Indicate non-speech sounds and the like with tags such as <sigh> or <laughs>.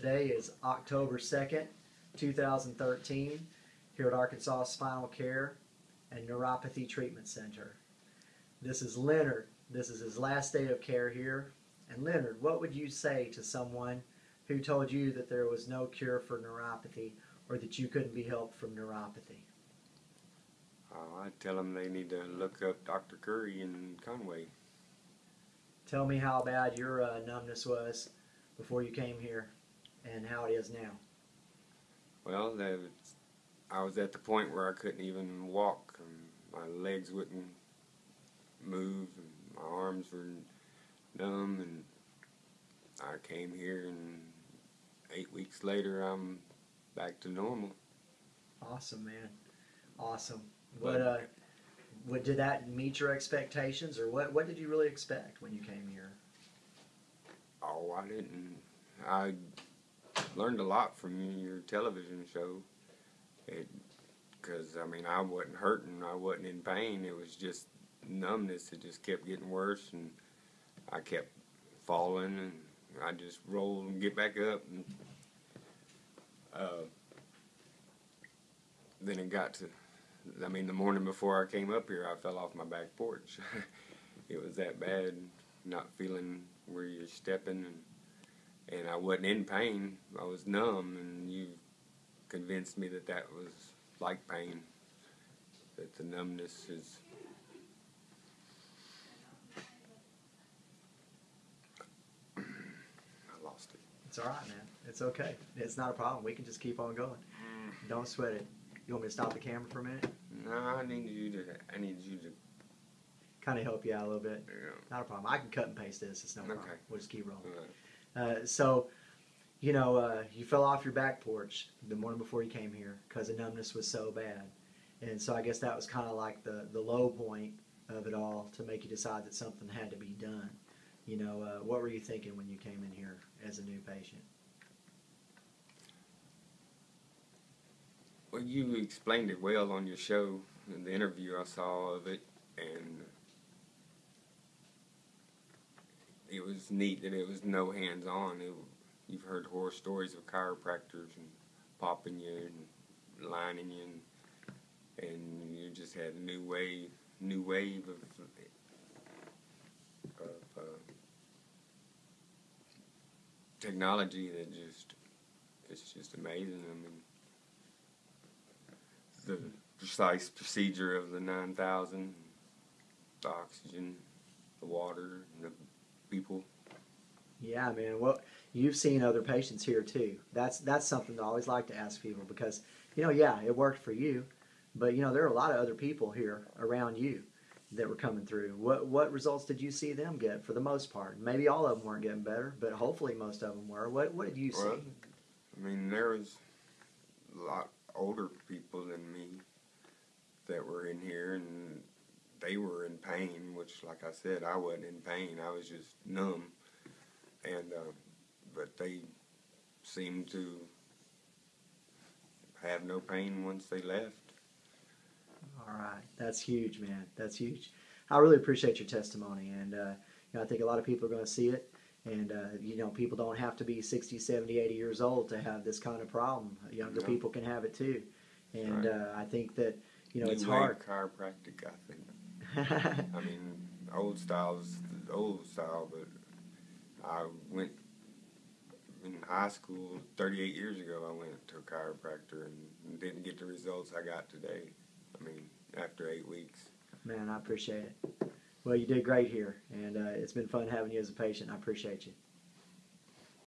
Today is October 2nd, 2013, here at Arkansas Spinal Care and Neuropathy Treatment Center. This is Leonard. This is his last day of care here. And Leonard, what would you say to someone who told you that there was no cure for neuropathy or that you couldn't be helped from neuropathy? Uh, I tell them they need to look up Dr. Curry in Conway. Tell me how bad your uh, numbness was before you came here and how it is now. Well, was, I was at the point where I couldn't even walk. My legs wouldn't move, and my arms were numb, and I came here, and eight weeks later, I'm back to normal. Awesome, man. Awesome. What uh, what did that meet your expectations, or what? What did you really expect when you came here? Oh, I didn't. I learned a lot from your television show. Because, I mean, I wasn't hurting, I wasn't in pain. It was just numbness. It just kept getting worse, and I kept falling, and I just rolled and get back up. And uh, then it got to, I mean, the morning before I came up here, I fell off my back porch. <laughs> it was that bad, not feeling where you're stepping and and I wasn't in pain. I was numb, and you convinced me that that was like pain. That the numbness is. <clears throat> I lost it. It's all right, man. It's okay. It's not a problem. We can just keep on going. Mm. Don't sweat it. You want me to stop the camera for a minute? No, I need you to. I need you to. Kind of help you out a little bit. Yeah. Not a problem. I can cut and paste this. It's no problem. Okay. We'll just keep rolling. Uh, so, you know, uh, you fell off your back porch the morning before you came here because the numbness was so bad, and so I guess that was kind of like the the low point of it all to make you decide that something had to be done. You know, uh, what were you thinking when you came in here as a new patient? Well, you explained it well on your show in the interview I saw of it, and it was neat that it was no hands on. You've heard horror stories of chiropractors and popping you and lining you, and, and you just had a new wave, new wave of of uh, technology that just it's just amazing. I mean the precise procedure of the 9,000, the oxygen, the water, and the people. Yeah, man. Well, you've seen other patients here too. That's that's something I always like to ask people because you know, yeah, it worked for you, but you know, there are a lot of other people here around you that were coming through. What what results did you see them get for the most part? Maybe all of them weren't getting better, but hopefully most of them were. What what did you Well, see? I mean, there was a lot older people than me that were in here, and they were in pain. Which, like I said, I wasn't in pain. I was just numb, and uh, but they seemed to have no pain once they left. All right, that's huge, man. That's huge. I really appreciate your testimony, and uh, you know, I think a lot of people are going to see it. And uh, you know, people don't have to be 60, 70, 80 years old to have this kind of problem. Younger No. people can have it too. And Right. uh, I think that you know it's hard. chiropractic, I think. <laughs> I mean, old style's old style, but I went in high school 38 years ago. I went to a chiropractor and didn't get the results I got today. I mean, after eight weeks. Man, I appreciate it. Well, you did great here, and uh, it's been fun having you as a patient. I appreciate you.